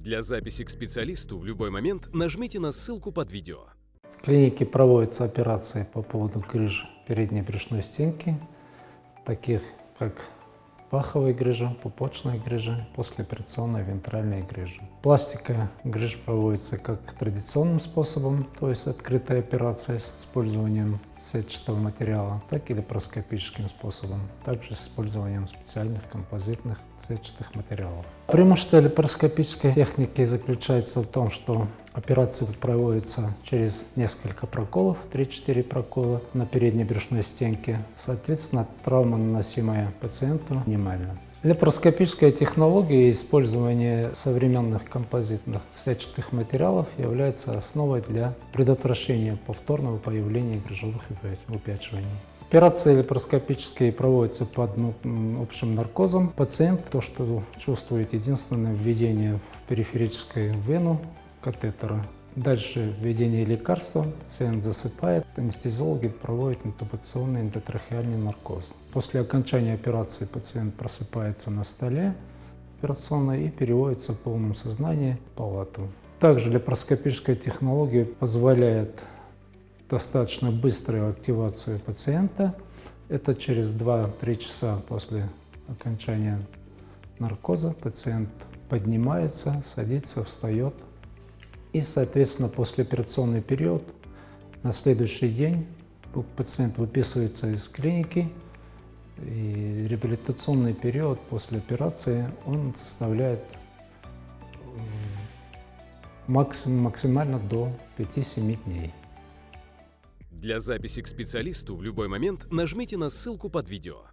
Для записи к специалисту в любой момент нажмите на ссылку под видео. В клинике проводятся операции по поводу грыж передней брюшной стенки, таких как паховая грыжа, пупочная грыжа, послеоперационная вентральная грыжа. Пластика грыж проводится как традиционным способом, то есть открытая операция с использованием сетчатого материала, так и лапароскопическим способом, также с использованием специальных композитных сетчатых материалов. Преимущество лапароскопической техники заключается в том, что операция проводится через несколько проколов, 3-4 прокола на передней брюшной стенке. Соответственно, травма, наносимая пациенту, минимальна. Лапароскопическая технология и использование современных композитных сетчатых материалов является основой для предотвращения повторного появления грыжевых выпячиваний. Операции лапароскопические проводятся под ну, общим наркозом. Пациент то, что чувствует единственное введение в периферическую вену катетера. Дальше введение лекарства, пациент засыпает, анестезиологи проводят интубационный эндотрахеальный наркоз. После окончания операции пациент просыпается на столе операционной и переводится в полном сознании в палату. Также лапароскопическая технология позволяет достаточно быструю активацию пациента. Это через 2-3 часа после окончания наркоза пациент поднимается, садится, встает. И, соответственно, послеоперационный период на следующий день пациент выписывается из клиники, и реабилитационный период после операции он составляет максимум, максимально до 5-7 дней. Для записи к специалисту в любой момент нажмите на ссылку под видео.